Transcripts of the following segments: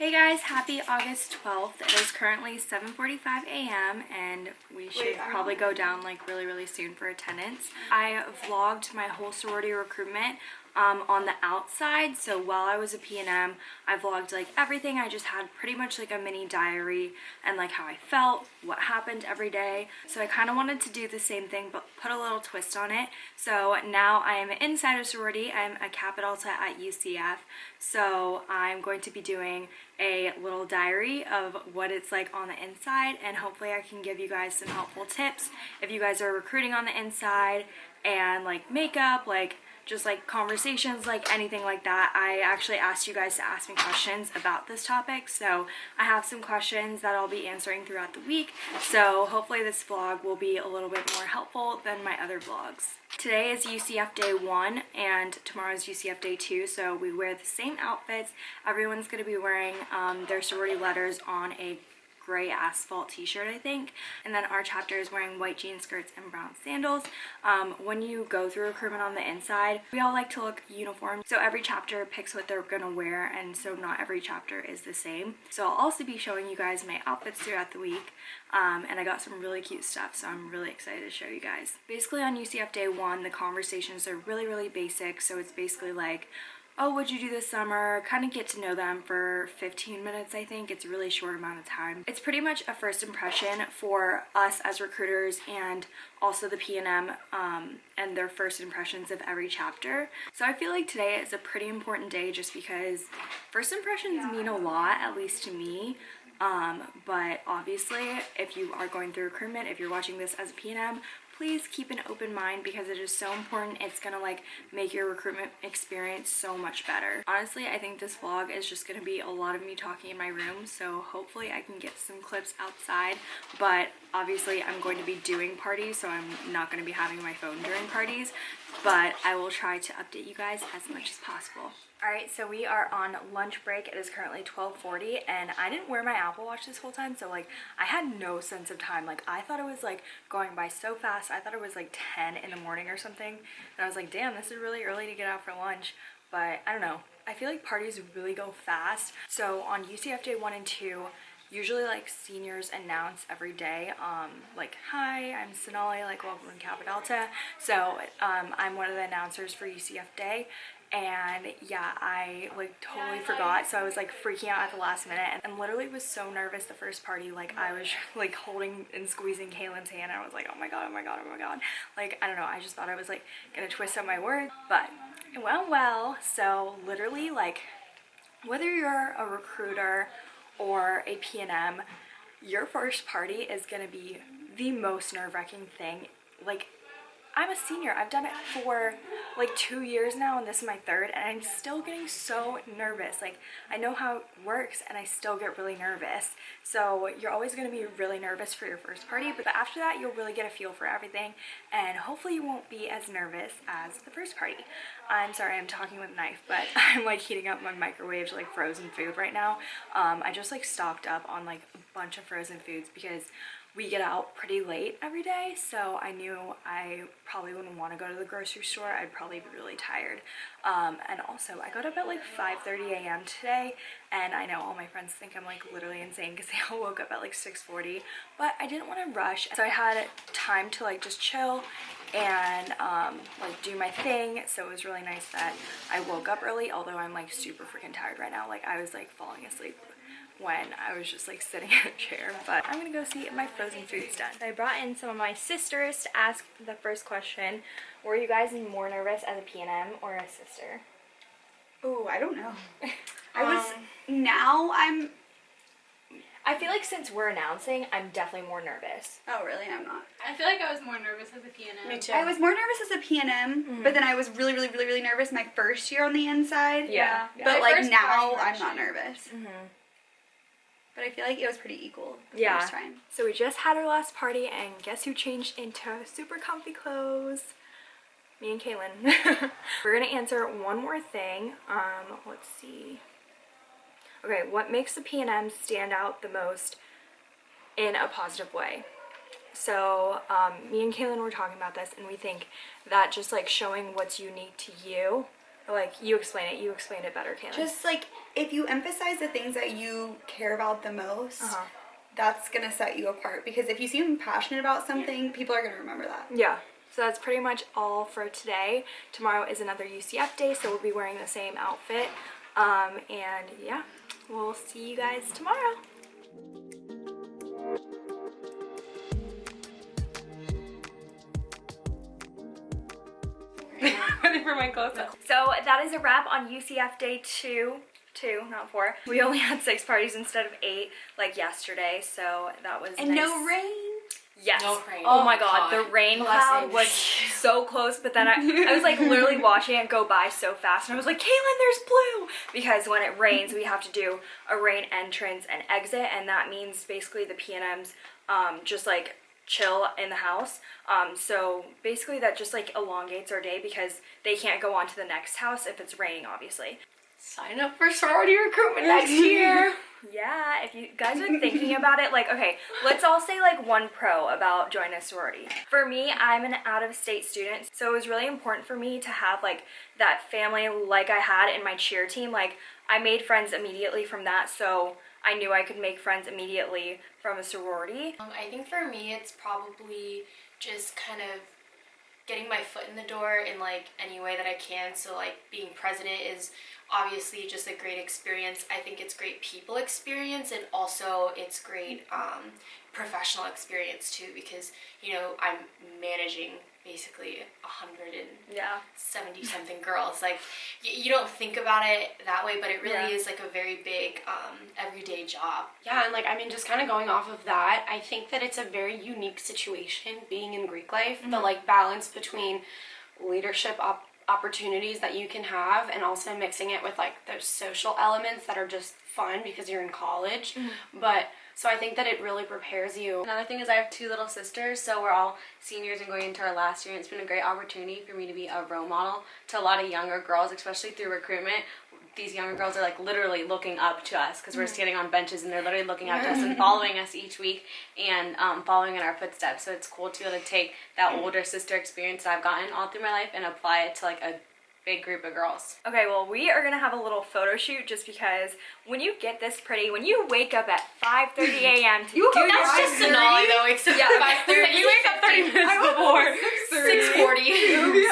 Hey guys, happy August 12th. It is currently 7.45 a.m. and we should probably go down like really, really soon for attendance. I vlogged my whole sorority recruitment um, on the outside. So while I was a PNM, I vlogged like everything. I just had pretty much like a mini diary and like how I felt, what happened every day. So I kind of wanted to do the same thing but put a little twist on it. So now I am inside a sorority. I'm a Kappa Delta at UCF. So I'm going to be doing a little diary of what it's like on the inside and hopefully I can give you guys some helpful tips if you guys are recruiting on the inside and like makeup, like just like conversations, like anything like that. I actually asked you guys to ask me questions about this topic, so I have some questions that I'll be answering throughout the week. So hopefully this vlog will be a little bit more helpful than my other vlogs. Today is UCF day one and tomorrow is UCF day two, so we wear the same outfits. Everyone's gonna be wearing um, their sorority letters on a gray asphalt t-shirt I think. And then our chapter is wearing white jean skirts and brown sandals. Um, when you go through recruitment on the inside we all like to look uniform. So every chapter picks what they're gonna wear and so not every chapter is the same. So I'll also be showing you guys my outfits throughout the week um, and I got some really cute stuff so I'm really excited to show you guys. Basically on UCF day one the conversations are really really basic. So it's basically like oh, what'd you do this summer? Kind of get to know them for 15 minutes, I think. It's a really short amount of time. It's pretty much a first impression for us as recruiters and also the PNM um, and their first impressions of every chapter. So I feel like today is a pretty important day just because first impressions mean a lot, at least to me. Um, but obviously, if you are going through recruitment, if you're watching this as a PNM, please keep an open mind because it is so important. It's gonna like make your recruitment experience so much better. Honestly, I think this vlog is just gonna be a lot of me talking in my room, so hopefully I can get some clips outside, but obviously I'm going to be doing parties, so I'm not gonna be having my phone during parties, but I will try to update you guys as much as possible. Alright, so we are on lunch break. It is currently 12.40 and I didn't wear my Apple Watch this whole time, so like I had no sense of time. Like I thought it was like going by so fast. I thought it was like 10 in the morning or something. And I was like, damn, this is really early to get out for lunch. But I don't know. I feel like parties really go fast. So on UCF day one and two, usually like seniors announce every day um like hi i'm sonali like welcome to kappa delta so um i'm one of the announcers for ucf day and yeah i like totally forgot. so i was like freaking out at the last minute and, literally was so nervous the first party like i was like holding and squeezing Kaylin's hand. And i was like oh my god oh my god oh my god. Like i don't know i just thought i was like gonna twist up my words but it went well. So literally like whether you're a recruiter or a PNM your first party is gonna be the most nerve-wracking thing like I'm a senior. I've done it for like two years now and this is my third and I'm still getting so nervous. Like I know how it works and I still get really nervous. So you're always going to be really nervous for your first party but after that you'll really get a feel for everything and hopefully you won't be as nervous as the first party. I'm sorry I'm talking with knife but I'm like heating up my microwave like frozen food right now. Um, I just like stocked up on like a bunch of frozen foods because we get out pretty late every day so I knew I probably wouldn't want to go to the grocery store. I'd probably be really tired. Um, and also I got up at like 5:30 a.m. today and I know all my friends think I'm like literally insane because they all woke up at like 6:40 but I didn't want to rush so I had time to like just chill and um, like do my thing. So it was really nice that I woke up early although I'm like super freaking tired right now. Like I was like falling asleep when I was just like sitting in a chair. But I'm gonna go see if my frozen food's done. I brought in some of my sisters to ask the first question. Were you guys more nervous as a PNM or a sister? Oh, I don't know. I was, um, now I'm I feel like since we're announcing, I'm definitely more nervous. Oh, really? I'm not. I feel like I was more nervous as a PNM. Me too. I was more nervous as a PNM, mm -hmm. but then I was really, really, really, really nervous my first year on the inside. Yeah. yeah. But my like now, I'm not nervous. Mm -hmm. But I feel like it was pretty equal yeah. So we just had our last party and guess who changed into super comfy clothes? Me and Kaylin. We're gonna answer one more thing. Um, let's see. Okay, what makes the PNM stand out the most in a positive way? So um, me and Kaylin were talking about this and we think that just like showing what's unique to you like you explain it. You explain it better, Kaylin. Just like if you emphasize the things that you care about the most, Uh-huh. that's gonna set you apart. Because if you seem passionate about something, people are gonna remember that. Yeah. So that's pretty much all for today. Tomorrow is another UCF day, so we'll be wearing the same outfit. Um, and yeah, we'll see you guys tomorrow. Ready for my close up. So that is a wrap on UCF day two. Two, not four. We only had six parties instead of eight, like yesterday. So that was And no rain. Yes. No rain. Oh, Oh my god, God. the rain cloud was so close, but then I, I was like literally watching it go by so fast, and I was like, Kaylin, there's blue! Because when it rains, we have to do a rain entrance and exit, and that means basically the PNMs um, just like chill in the house. Um, so basically, that just like elongates our day because they can't go on to the next house if it's raining, obviously. Sign up for sorority recruitment next year. Yeah, if you guys are thinking about it, like, okay, let's all say like one pro about joining a sorority. For me, I'm an out of state student, so it was really important for me to have like that family like I had in my cheer team. Like, I made friends immediately from that, so I knew I could make friends immediately from a sorority. Um, I think for me, it's probably just kind of getting my foot in the door in like any way that I can. So like being president is obviously just a great experience. I think it's great people experience and also it's great um, professional experience too because you know I'm managing basically a hundred and Yeah. 70 something girls like y- you don't think about it that way but it really Yeah. is like a very big um, everyday job Yeah, and like I mean, just kind of going off of that, I think that it's a very unique situation being in Greek life. The like balance between leadership op- opportunities that you can have, and also mixing it with like those social elements that are just fun because you're in college. But so I think that it really prepares you. Another thing is I have two little sisters, so we're all seniors and going into our last year. And it's been a great opportunity for me to be a role model to a lot of younger girls, especially through recruitment. These younger girls are like literally looking up to us because we're standing on benches and they're literally looking up to us and following us each week and um, following in our footsteps. So it's cool to be able to take that older sister experience that I've gotten all through my life and apply it to like a big group of girls. Okay, well, we are gonna have a little photo shoot just because when you get this pretty, when you wake up at 5:30 a.m. to you do that's your just Sonali though except Yeah. for 5:30 You wake up 30 minutes before. 6:40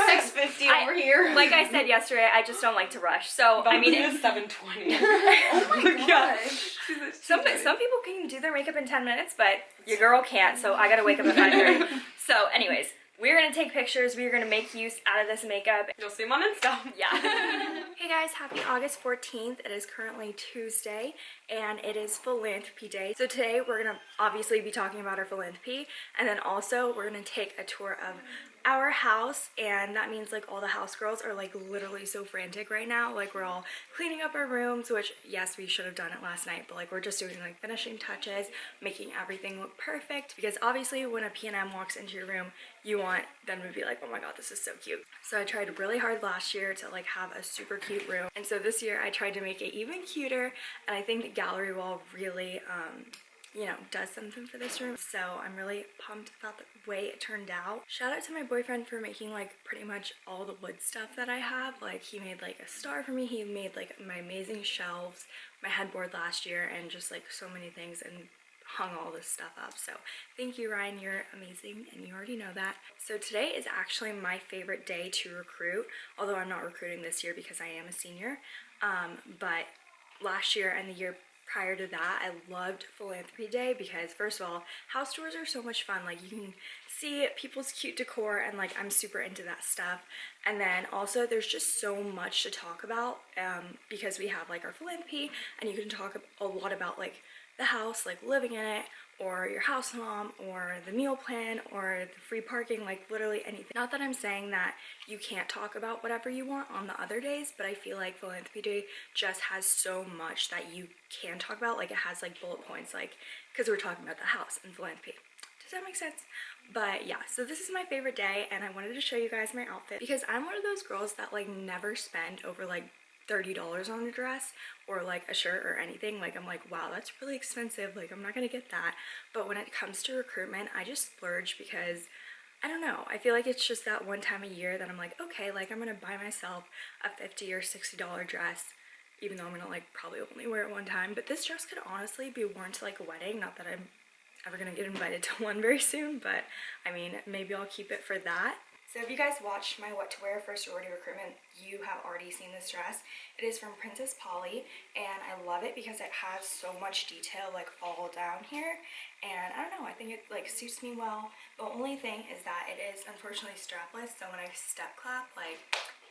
650 I- over here. like I said yesterday, I just don't like to rush. So I mean, it, it's 720. Oh my gosh, some some people can do their makeup in 10 minutes, but your girl can't. So I gotta wake up at 5:30. so, anyways, we're gonna take pictures. We're gonna make use out of this makeup. You'll see them on Insta. Yeah. hey guys, happy August 14th. It is currently Tuesday and it is philanthropy day. So today we're gonna obviously be talking about our philanthropy and then also we're gonna take a tour of our house and that means like all the house girls are like literally so frantic right now. Like we're all cleaning up our rooms, which yes, we should have done it last night, but like we're just doing like finishing touches, making everything look perfect because obviously when a PNM walks into your room, you want them to be like, oh my god, this is so cute. So I tried really hard last year to like have a super cute room. And so this year I tried to make it even cuter and I think gallery wall really um, you know, does something for this room. So I'm really pumped about the way it turned out. Shout out to my boyfriend for making like pretty much all the wood stuff that I have. Like he made like a star for me. He made like my amazing shelves, my headboard last year, and just like so many things and hung all this stuff up. So thank you, Ryan. You're amazing, and you already know that. So today is actually my favorite day to recruit, although I'm not recruiting this year because I am a senior. Um, but last year and the year prior to that, I loved Philanthropy Day because first of all, house tours are so much fun. Like you can see people's cute decor and like I'm super into that stuff. And then also there's just so much to talk about um, because we have like our philanthropy and you can talk a lot about like the house, like living in it, or your house mom, or the meal plan, or the free parking, like literally anything. Not that I'm saying that you can't talk about whatever you want on the other days, but I feel like Philanthropy Day just has so much that you can talk about. Like it has like bullet points, like, because we're talking about the house and philanthropy. Does that make sense? But yeah, so this is my favorite day and I wanted to show you guys my outfit because I'm one of those girls that like never spend over like $30 on a dress or like a shirt or anything. Like I'm like, wow, that's really expensive. Like I'm not gonna get that. But when it comes to recruitment, I just splurge because I don't know. I feel like it's just that one time a year that I'm like, okay, like I'm gonna buy myself a 50 or 60 dollar dress, even though I'm gonna like probably only wear it one time. But this dress could honestly be worn to like a wedding. Not that I'm ever gonna get invited to one very soon, but I mean, maybe I'll keep it for that. So if you guys watched my what to wear for sorority recruitment, you have already seen this dress. It is from Princess Polly and I love it because it has so much detail like all down here and I don't know, I think it like suits me well. The only thing is that it is unfortunately strapless so when I step clap like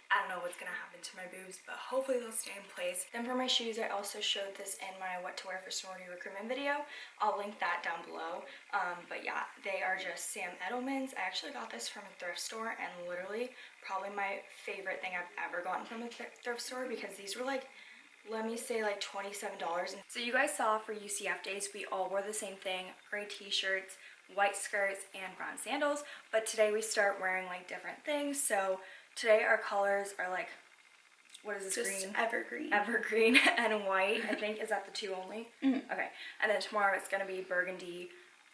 I don't know what's gonna happen to my boobs, but hopefully they'll stay in place. Then for my shoes, I also showed this in my what to wear for sorority recruitment video. I'll link that down below. Um, but yeah, they are just Sam Edelman's. I actually got this from a thrift store and literally probably my favorite thing I've ever gotten from a th thrift store because these were like let me say like $27. So you guys saw for UCF days, we all wore the same thing, gray t-shirts, white skirts, and brown sandals. But today we start wearing like different things. So today our colors are like, what is this Just green? evergreen. Evergreen and white, I think. Is that the two only? Mm-hmm. Okay. And then tomorrow it's gonna be burgundy,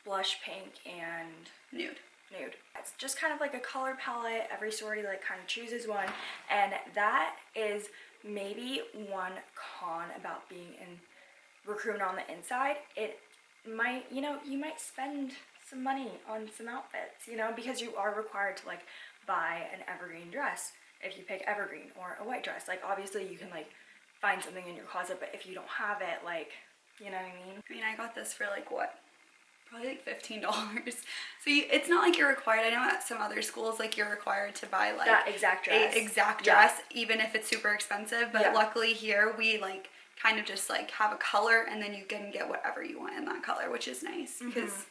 blush pink, and Nude. nude. It's just kind of like a color palette. Every sorority like kind of chooses one. And that is maybe one con about being in recruitment on the inside. It might, you know, you might spend some money on some outfits, you know, because you are required to like buy an evergreen dress if you pick evergreen or a white dress. Like obviously you can like find something in your closet, but if you don't have it, like, you know what I mean? I mean, I got this for like what? Probably like fifteen dollars. So you, it's not like you're required. I know at some other schools, like you're required to buy like That exact dress. a exact Yeah. dress, even if it's super expensive. But Yeah. luckily here, we like kind of just like have a color, and then you can get whatever you want in that color, which is nice Mm-hmm. because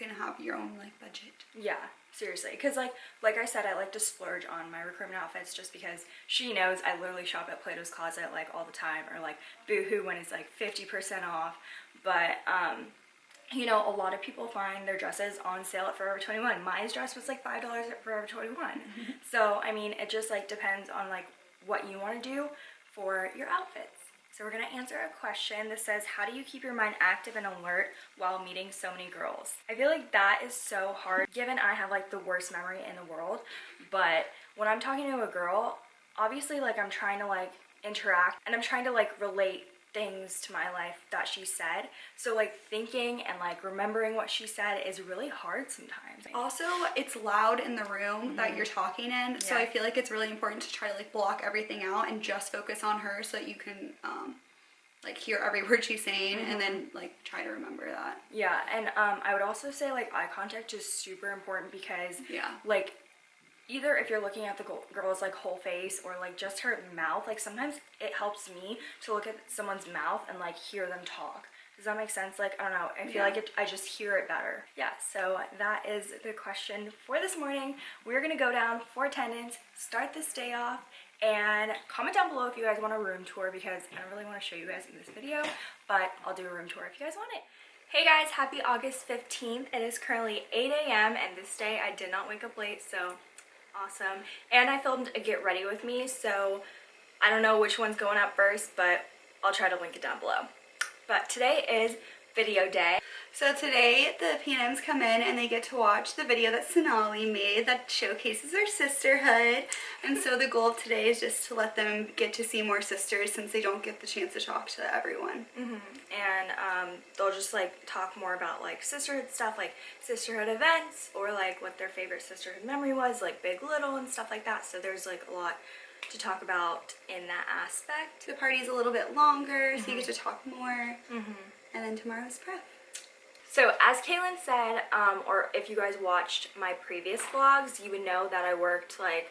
you can have your own like budget. Yeah, seriously. Because, like, like I said, I like to splurge on my recruitment outfits just because she knows I literally shop at Plato's Closet like all the time, or like Boohoo when it's like 50% off. But, um, you know, a lot of people find their dresses on sale at Forever 21. My dress was like $5 at Forever 21. So, I mean, it just like depends on like what you want to do for your outfits. So we're to answer a question that says, how do you keep your mind active and alert while meeting so many girls? I feel like that is so hard given I have like the worst memory in the world. But when I'm talking to a girl, obviously like I'm trying to like interact and I'm trying to like relate things to my life that she said. So like thinking and like remembering what she said is really hard sometimes. Also, it's loud in the room that you're talking in, so I feel like it's really important to try to like block everything out and just focus on her so that you can um, like hear every word she's saying and then like try to remember that. Yeah, and um, I would also say like eye contact is super important because Yeah. like either if you're looking at the girl's like whole face or like just her mouth, like sometimes it helps me to look at someone's mouth and like hear them talk. Does that make sense? Like I don't know. I feel Yeah. like it, I just hear it better. Yeah. So that is the question for this morning. We're gonna go down for attendance, start this day off, and comment down below if you guys want a room tour because I don't really want to show you guys in this video, but I'll do a room tour if you guys want it. Hey guys, happy August 15th. It is currently 8 a.m. and this day I did not wake up late, so awesome. And I filmed a get ready with me, so I don't know which one's going up first, but I'll try to link it down below. But today is video day. So today the PNMs come in and they get to watch the video that Sonali made that showcases our sisterhood. And so the goal of today is just to let them get to see more sisters since they don't get the chance to talk to everyone. Mm-hmm. and um, they'll just like talk more about like sisterhood stuff like sisterhood events or like what their favorite sisterhood memory was like big little and stuff like that so there's like a lot to talk about in that aspect The party's a little bit longer, so you get mm-hmm. to talk more. Mm-hmm. And then tomorrow's prep. so as Kaylin said um, or if you guys watched my previous vlogs you would know that I worked like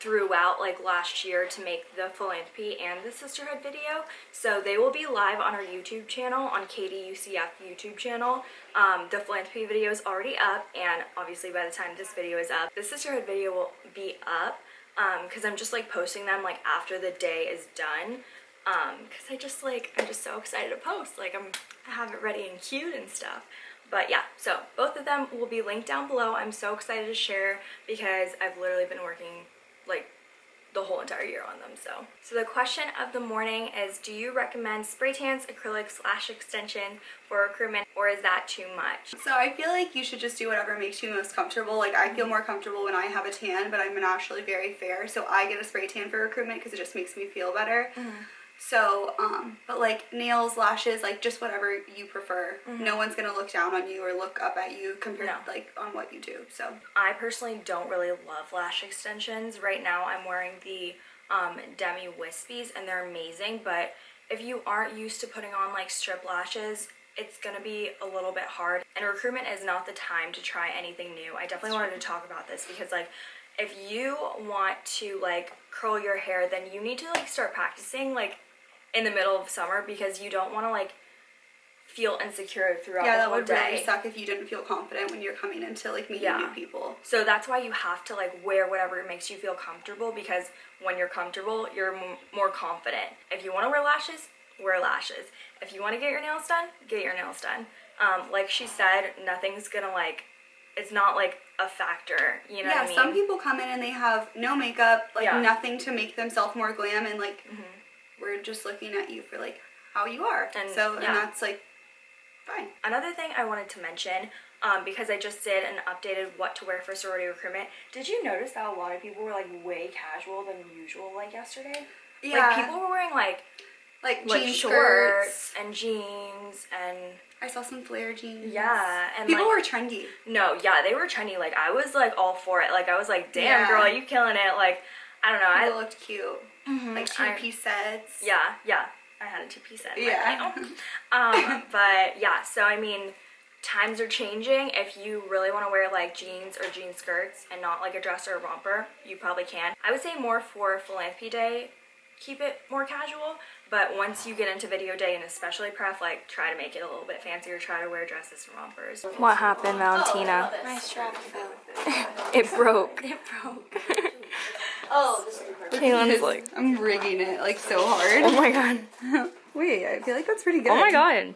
throughout like last year to make the philanthropy and the sisterhood video. So they will be live on our youtube channel on kducf youtube channel. Um, the philanthropy video is already up and obviously by the time this video is up the sisterhood video will be up because i'm just like posting them like after the day is done Um, because i just like i'm just so excited to post like i'm i have it ready and cute and stuff but yeah, so both of them will be linked down below. I'm so excited to share because I've literally been working like the whole entire year on them so so the question of the morning is do you recommend spray tans acrylics lash extension for recruitment or is that too much So I feel like you should just do whatever makes you most comfortable. Like I feel more comfortable when I have a tan, but I'm naturally very fair, so I get a spray tan for recruitment because it just makes me feel better. Mm-hmm. So, um, but like nails, lashes, like just whatever you prefer. No one's gonna look down on you or look up at you compared No. like on what you do. So I personally don't really love lash extensions. Right now I'm wearing the um, Demi Wispies and they're amazing, but if you aren't used to putting on like strip lashes, it's gonna be a little bit hard. And recruitment is not the time to try anything new. I definitely wanted to talk about this because like if you want to like curl your hair, then you need to like start practicing like in the middle of summer because you don't want to like feel insecure throughout yeah, the that whole would day. really suck if you didn't feel confident when you're coming into like meeting Yeah. new people. So that's why you have to like wear whatever makes you feel comfortable because when you're comfortable, you're m- more confident. If you want to wear lashes, wear lashes. If you want to get your nails done, get your nails done. Um, like she said, nothing's gonna like, it's not like a factor. You know yeah, what I mean? some people come in and they have no makeup, like Yeah. nothing to make themselves more glam, and like we're just looking at you for like how you are. And- so yeah. and that's like fine. Another thing I wanted to mention, um, because I just did an updated what to wear for sorority recruitment. Did you notice that a lot of people were like way casual than usual like yesterday? Yeah, Like people were wearing like like like jean shorts skirts. and jeans and I saw some flare jeans. yeah and people like, were trendy. No, yeah, they were trendy. Like I was like all for it. Like I was like, damn Yeah. girl, you killing it. Like I don't know. People I looked cute, like two-piece sets. yeah, yeah. I had a two piece set. in my Yeah. panel. Um, but yeah, so I mean, times are changing. If you really want to wear like jeans or jean skirts and not like a dress or a romper, you probably can. I would say more for philanthropy day, keep it more casual. But once you get into video day and especially prep, like try to make it a little bit fancier. Try to wear dresses and rompers. What happened, Valentina? My strap fell. It broke. It broke. oh, this is Kaylin's like, I'm rigging it like so hard. oh my god. Wait, I feel like that's pretty good. Oh my god.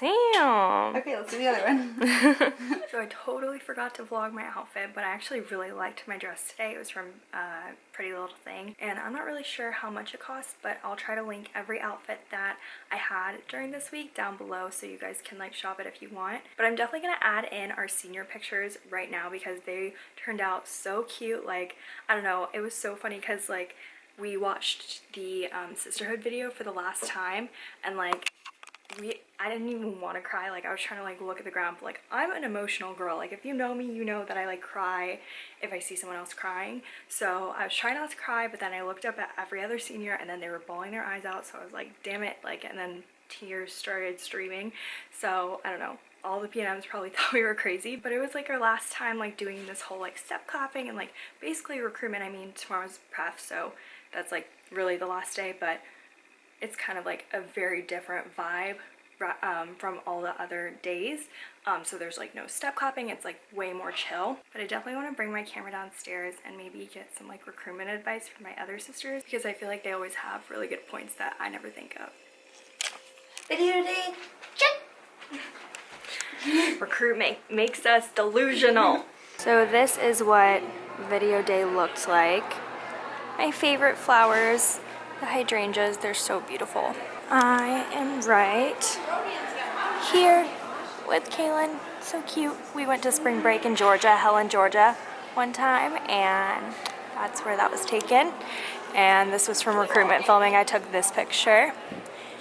Damn. Okay, let's do the other one. So I totally forgot to vlog my outfit, but I actually really liked my dress today. It was from uh, Pretty Little Thing, and I'm not really sure how much it costs, but I'll try to link every outfit that I had during this week down below so you guys can like shop it if you want. But I'm definitely gonna add in our senior pictures right now because they turned out so cute. Like, I don't know, it was so funny because like we watched the um, sisterhood video for the last time and like we I didn't even want to cry like I was trying to like look at the ground but like I'm an emotional girl like if you know me you know that I like cry if I see someone else crying. So I was trying not to cry but then I looked up at every other senior and then they were bawling their eyes out so I was like damn it like and then tears started streaming. So I don't know all the PNMs probably thought we were crazy but it was like our last time like doing this whole like step clapping and like basically recruitment I mean tomorrow's pref so that's like really the last day but it's kind of like a very different vibe um, from all the other days. Um, so there's like no step clapping, it's like way more chill. But I definitely want to bring my camera downstairs and maybe get some like recruitment advice from my other sisters because I feel like they always have really good points that I never think of. Video day. Recruitment makes us delusional. so this is what video day looks like. My favorite flowers, the hydrangeas, they're so beautiful. I am right here with Kaylin. So cute. We went to spring break in Georgia, Helen, Georgia, one time, and that's where that was taken. And this was from recruitment filming. I took this picture,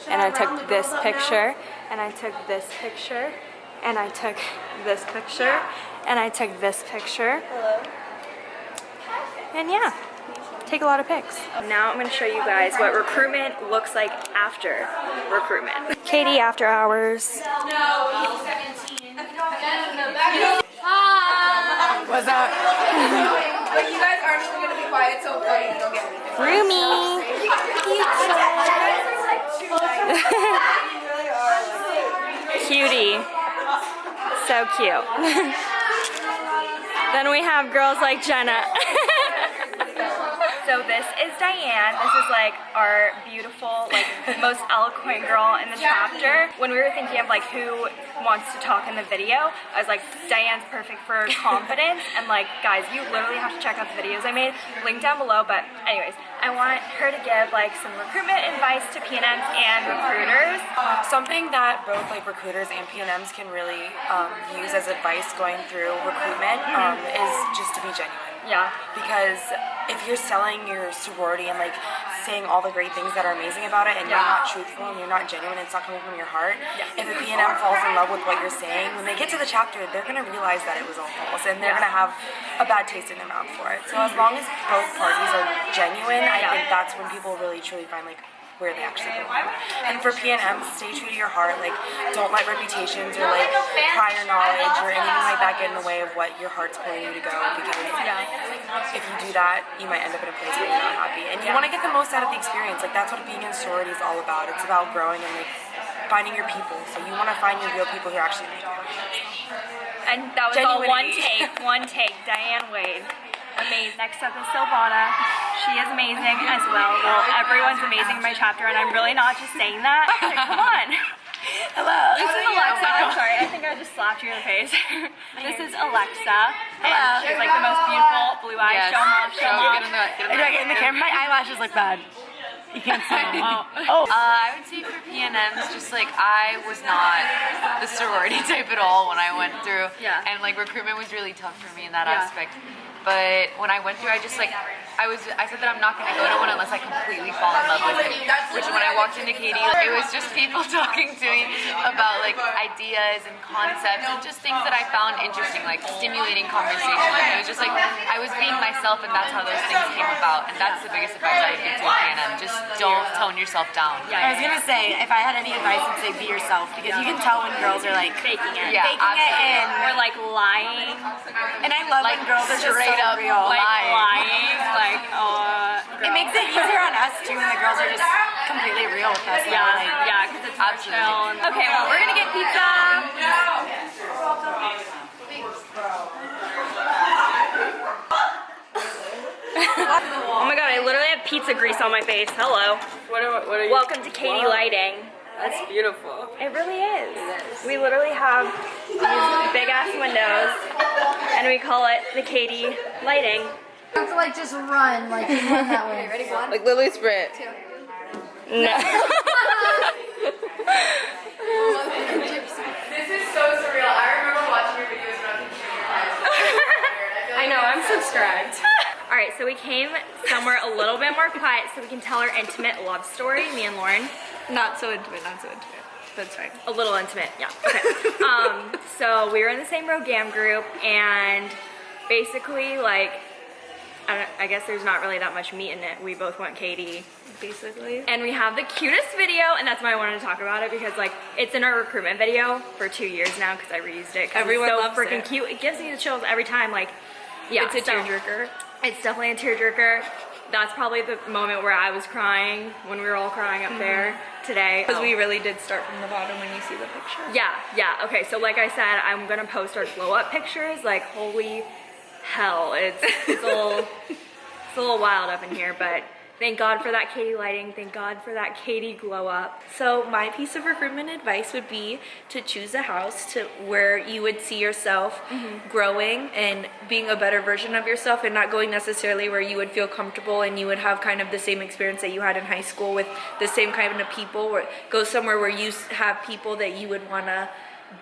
and I took this picture, and I took this picture, and I took this picture, and I took this picture. And yeah, take a lot of pics. Now I'm gonna show you guys what recruitment looks like after recruitment. KD after hours. What's up? but you guys aren't even gonna be quiet, so funny. You don't get anything. Roomy. Cutie. So cute. then we have girls like Jenna. So this is Diane. This is like our beautiful, like most eloquent girl in the chapter. When we were thinking of like who wants to talk in the video, I was like, Diane's perfect for confidence. And like, guys, you literally have to check out the videos I made. Link down below. But anyways, I want her to give like some recruitment advice to PNMs and recruiters. Something that both like recruiters and PNMs can really um, use as advice going through recruitment um, is just to be genuine. Yeah. Because if you're selling your sorority and like saying all the great things that are amazing about it and you're not truthful and you're not genuine, and it's not coming from your heart. Yeah. If a PNM falls in love with what you're saying, when they get to the chapter, they're gonna realize that it was all false and they're Yeah. gonna have a bad taste in their mouth for it. So as long as both parties are genuine, I Yeah. think that's when people really truly find like where they actually belong. And for PNM, stay true to your heart. Like, don't let reputations or like prior knowledge or anything like that get in the way of what your heart's pulling you to go. Because if you do that, you might end up in a place where you're not happy. And you want to get the most out of the experience. Like that's what being in sorority is all about. It's about growing and like finding your people. So you want to find your real people who actually. And that was all one take, one take. Diane Wade. Amazing. Next up is Silvana. She is amazing as well. Well, everyone's amazing in my chapter, and I'm really not just saying that. Come on. Hello. This is Alexa. I'm sorry. I think I just slapped you in the face. this is Alexa. And she's like the most beautiful blue eyes. Yes. Show 'em off. Show 'em off. in the camera. My eyelashes look bad. You can't see them. oh. Uh, I would say for PNMs, just like I was not the sorority type at all when I went through. Yeah. And like recruitment was really tough for me in that Yeah. aspect. But when I went through, I just like I was I said that I'm not gonna go to one unless I completely fall in love with it. Which when I walked into KD, it was just people talking to me about like ideas and concepts and just things that I found interesting, like stimulating conversation. And it was just like I was being myself, and that's how those things came about. And that's the biggest advice I would give to PNM: just don't tone yourself down. Yeah, I was gonna say, if I had any advice, I'd say be yourself because you can tell when girls are like Faking it. Yeah, faking it absolutely. and Or like lying. and I love Like when girls are just straight up real. Like Lying. lying. Like, uh. It makes it easier on us too when the girls are just completely real with us. Yeah, Like, yeah, because it's more Absolutely. chill. Okay, well, we're gonna get pizza. oh my god, I literally have pizza grease on my face. Hello. What are, what are you? Welcome to KD Lighting. That's beautiful. It really is. We literally have these big ass windows, and we call it the KD Lighting. You have to like just run, like you run that way. Ready? One. Like Lily Sprint. No. This is so surreal. I remember watching your videos when I was in I know, I'm subscribed. All right, so we came somewhere a little bit more quiet so we can tell our intimate love story, me and Lauren. Not so intimate, not so intimate. That's fine. A little intimate, yeah. Okay. um, so we were in the same Rho Gam group, and basically, like, I, don't, I guess there's not really that much meat in it. We both want KD, Basically. and we have the cutest video, and that's why I wanted to talk about it because, like, it's in our recruitment video for two years now because I reused it. Everyone it's so loves freaking cute. It gives me the chills every time. Like, yeah, It's a so- tearjerker. It's definitely a tearjerker. That's probably the moment where I was crying when we were all crying up there mm-hmm. today. Because we oh. really did start from the bottom when you see the picture. Yeah, yeah. Okay, so like I said, I'm gonna post our glow up pictures. Like, holy hell, it's, it's a little, it's a little wild up in here. But thank God for that KD lighting. Thank God for that KD glow up. So my piece of recruitment advice would be to choose a house to where you would see yourself mm-hmm. growing and being a better version of yourself and not going necessarily where you would feel comfortable and you would have kind of the same experience that you had in high school with the same kind of people or go somewhere where you have people that you would want to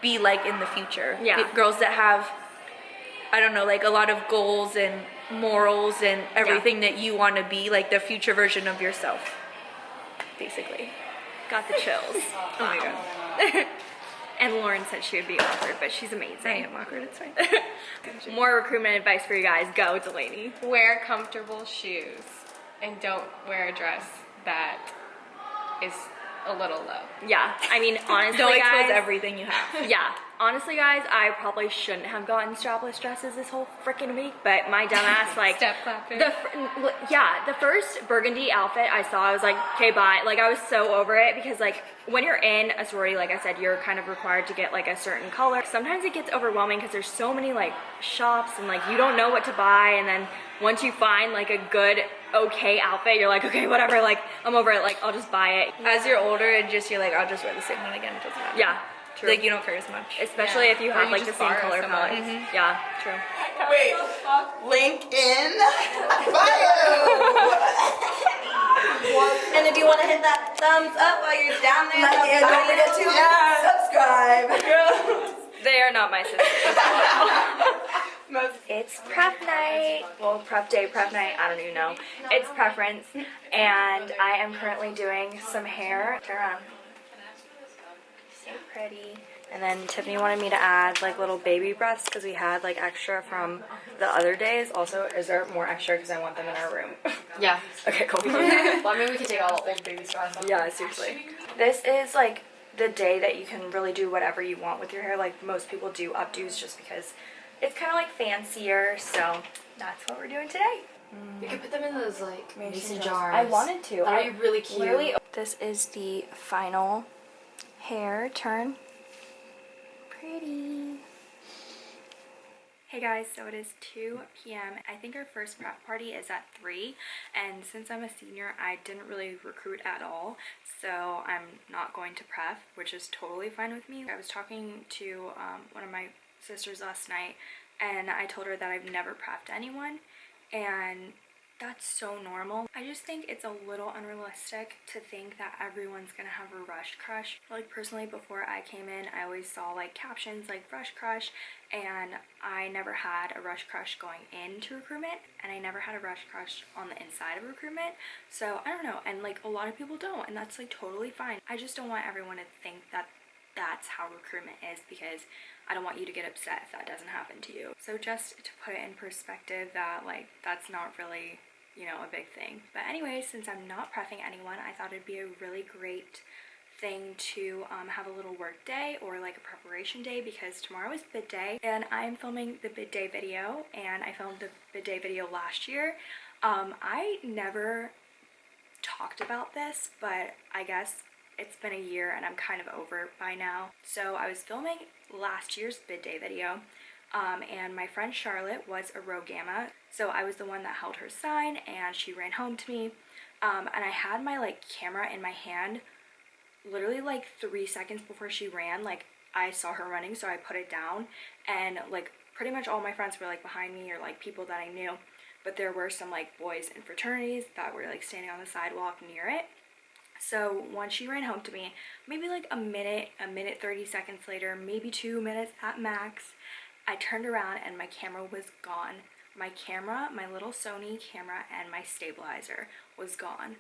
be like in the future. Yeah. Girls that have I don't know, like a lot of goals and morals and everything that you want to be, like the future version of yourself, basically. Got the chills. Oh my god. And Lauren said she would be awkward, but she's amazing. I am awkward, it's fine. More recruitment advice for you guys. Go, Delaney. Wear comfortable shoes and don't wear a dress that is a little low. Yeah, I mean, honestly, Don't guys. expose everything you have. Yeah, honestly guys, I probably shouldn't have gotten strapless dresses this whole freaking week, but my dumbass like Step clapping. the yeah, the first burgundy outfit I saw, I was like, okay, bye. Like I was so over it because like when you're in a sorority, like I said, you're kind of required to get like a certain color. Sometimes it gets overwhelming because there's so many like shops and like you don't know what to buy and then once you find like a good okay outfit, you're like, okay, whatever, like I'm over it, like I'll just buy it. As you're older, and just you're like, I'll just wear the same one again. It doesn't matter. Yeah, true. Like you don't care as much. Especially if you have you like the same borrow color someone. palette. Mm-hmm. Yeah, true. Wait, link in bio. And if you want to hit that thumbs up while you're down there, Like, and don't forget to subscribe. They are not my sisters. it's prep night. Well, prep day, prep night, I don't even know. It's preference. And I am currently doing some hair. Turn around. So pretty. And then Tiffany wanted me to add like little baby breaths because we had like extra from the other days. Also, is there more extra because I want them in our room? Yeah. okay, cool. well, I mean, we could take all old baby off. Yeah, seriously. This is like the day that you can really do whatever you want with your hair. Like most people do updos just because it's kind of like fancier. So that's what we're doing today. We could put them in those like mason jars. jars. I wanted to. That'd I be really cute. This is the final hair turn. Pretty. Hey guys, so it is 2 p.m. I think our first prep party is at 3 and since I'm a senior I didn't really recruit at all so I'm not going to prep which is totally fine with me. I was talking to um, one of my sisters last night and I told her that I've never prepped anyone and that's so normal. I just think it's a little unrealistic to think that everyone's gonna have a rush crush. Like personally before I came in I always saw like captions like rush crush and I never had a rush crush going into recruitment and I never had a rush crush on the inside of recruitment so I don't know and like a lot of people don't and that's like totally fine. I just don't want everyone to think that that's how recruitment is because I don't want you to get upset if that doesn't happen to you. So just to put it in perspective that like that's not really you know a big thing. But anyway since I'm not prepping anyone I thought it'd be a really great thing to um, have a little work day or like a preparation day because tomorrow is bid day and I'm filming the bid day video and I filmed the bid day video last year. Um, I never talked about this but I guess it's been a year and I'm kind of over by now. So I was filming last year's bid day video um, and my friend Charlotte was a Rho Gamma so I was the one that held her sign and she ran home to me. Um, and I had my like camera in my hand literally like three seconds before she ran like I saw her running so I put it down. And like pretty much all my friends were like behind me or like people that I knew. But there were some like boys in fraternities that were like standing on the sidewalk near it. So once she ran home to me maybe like a minute a minute 30 seconds later maybe two minutes at max I turned around and my camera was gone my camera my little Sony camera and my stabilizer was gone.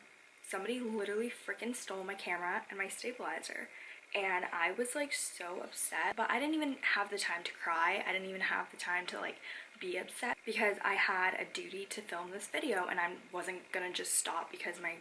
Somebody literally freaking stole my camera and my stabilizer. And I was like so upset but I didn't even have the time to cry. I didn't even have the time to like be upset because I had a duty to film this video and I wasn't gonna just stop because my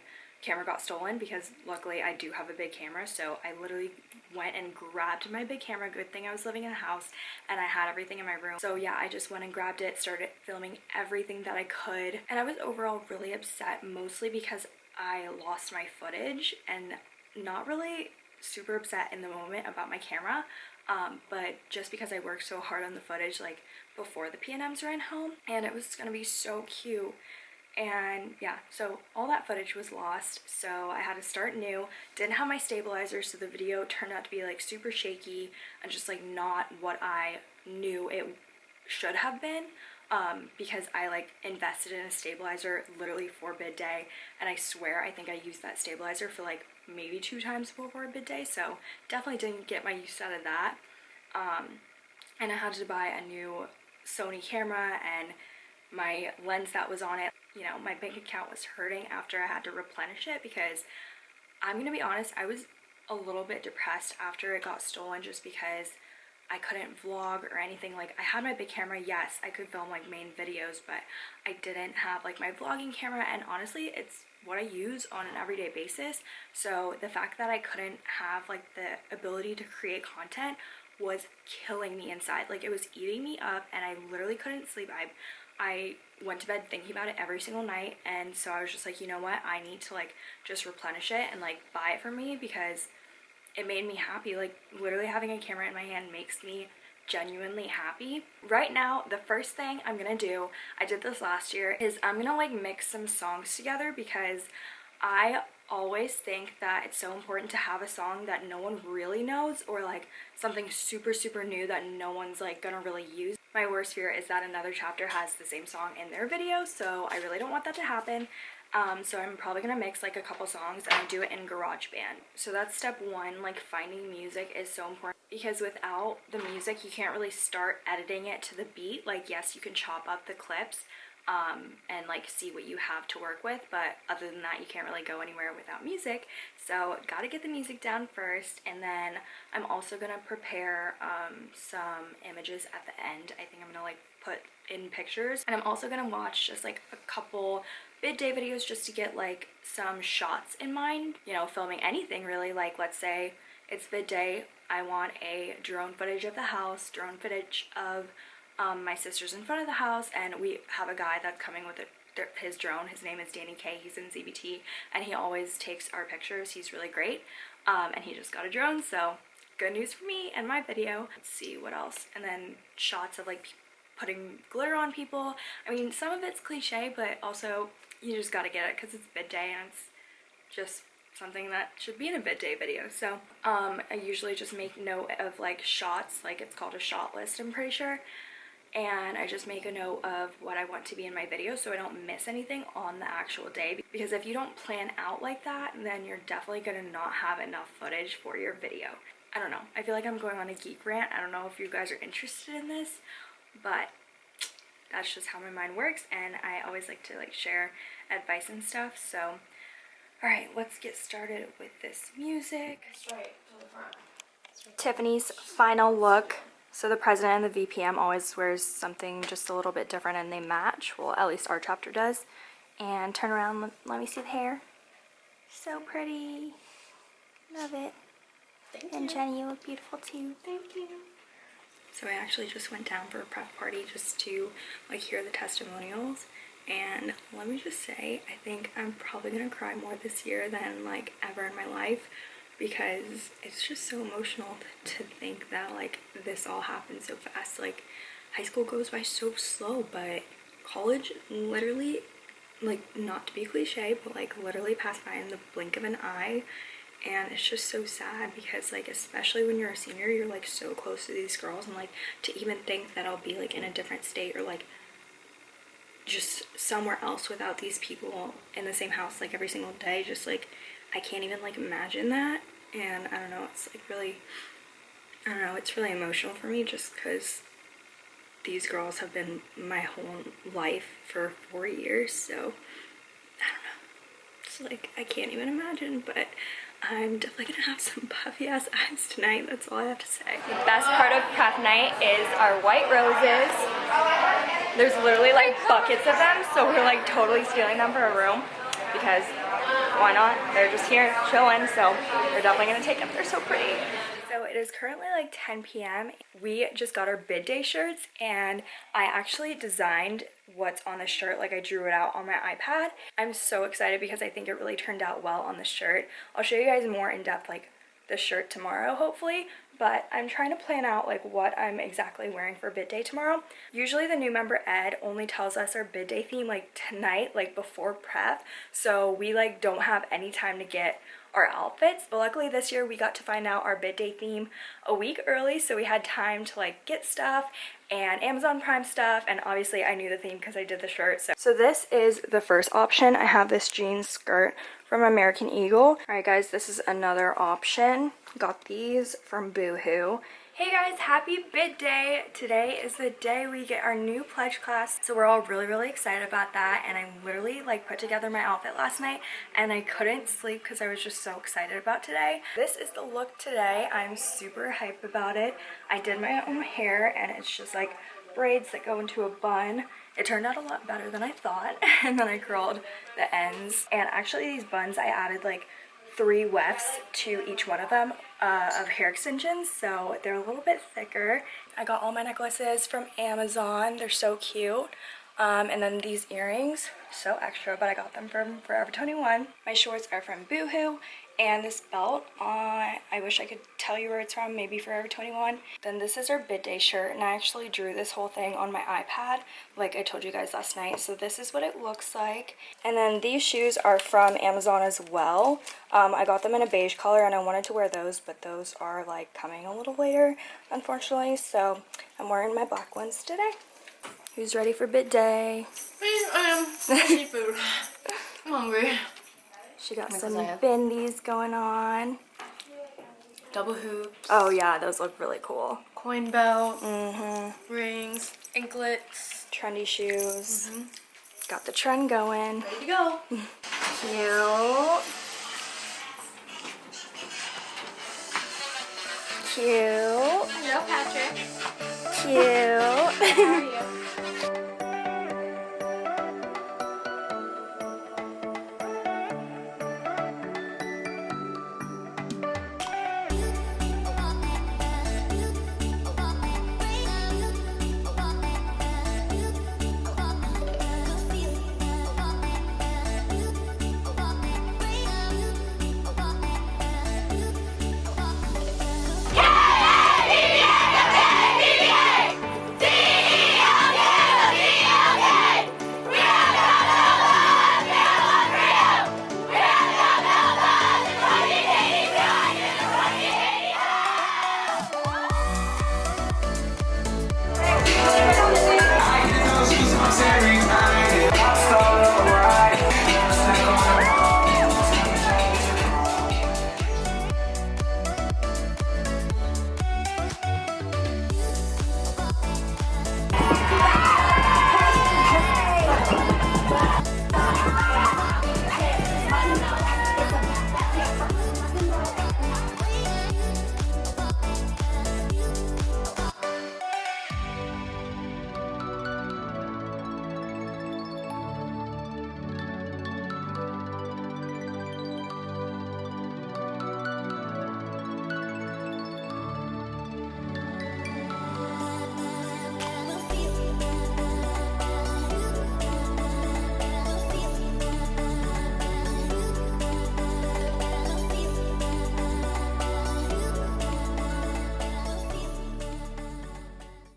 camera got stolen because luckily I do have a big camera so I literally went and grabbed my big camera good thing I was living in a house and I had everything in my room. So yeah I just went and grabbed it started filming everything that I could and I was overall really upset mostly because I lost my footage and not really super upset in the moment about my camera um, but just because I worked so hard on the footage like before the PNMs ran home and it was gonna be so cute and yeah so all that footage was lost so I had to start new. Didn't have my stabilizer so the video turned out to be like super shaky and just like not what I knew it should have been um, because I like invested in a stabilizer literally for bid day. And I swear I think I used that stabilizer for like maybe two times before bid day so definitely didn't get my use out of that. Um, and I had to buy a new Sony camera and my lens that was on it you know my bank account was hurting after I had to replenish it because I'm gonna be honest I was a little bit depressed after it got stolen just because I couldn't vlog or anything like I had my big camera yes I could film like main videos but I didn't have like my vlogging camera and honestly it's what I use on an everyday basis so the fact that I couldn't have like the ability to create content was killing me inside. Like it was eating me up and I literally couldn't sleep. I I went to bed thinking about it every single night and so I was just like, you know what? I need to like just replenish it and like buy it for me because it made me happy. Like literally having a camera in my hand makes me genuinely happy. Right now, the first thing I'm gonna do, I did this last year, is I'm gonna like mix some songs together because I always think that it's so important to have a song that no one really knows or like something super super new that no one's like gonna really use. My worst fear is that another chapter has the same song in their video so I really don't want that to happen. Um, so I'm probably gonna mix like a couple songs and do it in GarageBand. So that's step one, like finding music is so important because without the music you can't really start editing it to the beat. Like yes, you can chop up the clips, um, and like see what you have to work with but other than that you can't really go anywhere without music. So gotta get the music down first and then I'm also gonna prepare um, some images at the end. I think I'm gonna like put in pictures. And I'm also gonna watch just like a couple bid day videos just to get like some shots in mind you know filming anything really. Like let's say it's bid day I want a drone footage of the house drone footage of um, my sister's in front of the house and we have a guy that's coming with a, his drone. His name is Danny K. He's in CBT and he always takes our pictures. He's really great. Um, and he just got a drone, so good news for me and my video. Let's see what else. And then shots of like putting glitter on people. I mean, some of it's cliche, but also you just gotta get it because it's bid day and it's just something that should be in a bid day video. So um, I usually just make note of like shots, like it's called a shot list, I'm pretty sure and I just make a note of what I want to be in my video so I don't miss anything on the actual day because if you don't plan out like that then you're definitely gonna not have enough footage for your video. I don't know. I feel like I'm going on a geek rant. I don't know if you guys are interested in this but that's just how my mind works and I always like to like share advice and stuff so alright let's get started with this music. Tiffany's final look so the president and the VPM always wears something just a little bit different and they match. Well, at least our chapter does. And turn around, let, me see the hair. So pretty. Love it. Thank and you. Jenny, you look beautiful too. Thank you. So I actually just went down for a prep party just to like hear the testimonials. And let me just say, I think I'm probably gonna cry more this year than like ever in my life because it's just so emotional to think that like this all happened so fast. Like high school goes by so slow but college literally like not to be cliche but like literally passed by in the blink of an eye. And it's just so sad because like especially when you're a senior you're like so close to these girls and like to even think that I'll be like in a different state or like just somewhere else without these people in the same house like every single day just like I can't even like imagine that and I don't know it's like really I don't know it's really emotional for me just because these girls have been my whole life for four years so I don't know. It's like I can't even imagine but I'm definitely gonna have some puffy ass eyes tonight that's all I have to say. The best part of prep night is our white roses. There's literally like buckets of them so we're like totally stealing them for a room because why not? They're just here chilling, so we're definitely gonna take them. They're so pretty. So it is currently like 10 p.m. We just got our bid day shirts and I actually designed what's on the shirt like I drew it out on my iPad. I'm so excited because I think it really turned out well on the shirt. I'll show you guys more in depth like the shirt tomorrow hopefully but I'm trying to plan out like what I'm exactly wearing for bid day tomorrow. Usually the new member Ed only tells us our bid day theme like tonight, like before prep. So we like don't have any time to get our outfits. But luckily this year we got to find out our bid day theme a week early. So we had time to like get stuff and Amazon Prime stuff. And obviously I knew the theme because I did the shirt. So, so this is the first option. I have this jeans skirt from American Eagle. Alright guys, this is another option. Got these from Boohoo. Hey guys, happy bid day! Today is the day we get our new pledge class, so we're all really, really excited about that, and I literally like put together my outfit last night, and I couldn't sleep because I was just so excited about today. This is the look today. I'm super hype about it. I did my own hair, and it's just like braids that go into a bun. It turned out a lot better than I thought, and then I curled the ends, and actually these buns I added like three wefts to each one of them uh, of hair extensions, so they're a little bit thicker. I got all my necklaces from Amazon. They're so cute. Um, and then these earrings, so extra, but I got them from Forever 21. My shorts are from Boohoo, and this belt, uh, I wish I could tell you where it's from, maybe Forever 21. Then this is our bid day shirt, and I actually drew this whole thing on my iPad, like I told you guys last night. So this is what it looks like. And then these shoes are from Amazon as well. Um, I got them in a beige color, and I wanted to wear those, but those are like coming a little later, unfortunately. So I'm wearing my black ones today. Who's ready for bid day? Me, I am. Seafood. I'm hungry. She got some bendies going on. Double hoops. Oh yeah, those look really cool. Coin belt. Mm-hmm. Rings. Anklets. Trendy shoes. Got the trend going. Ready to go. Cute. Cute. Hello, Patrick. Cute. How are you?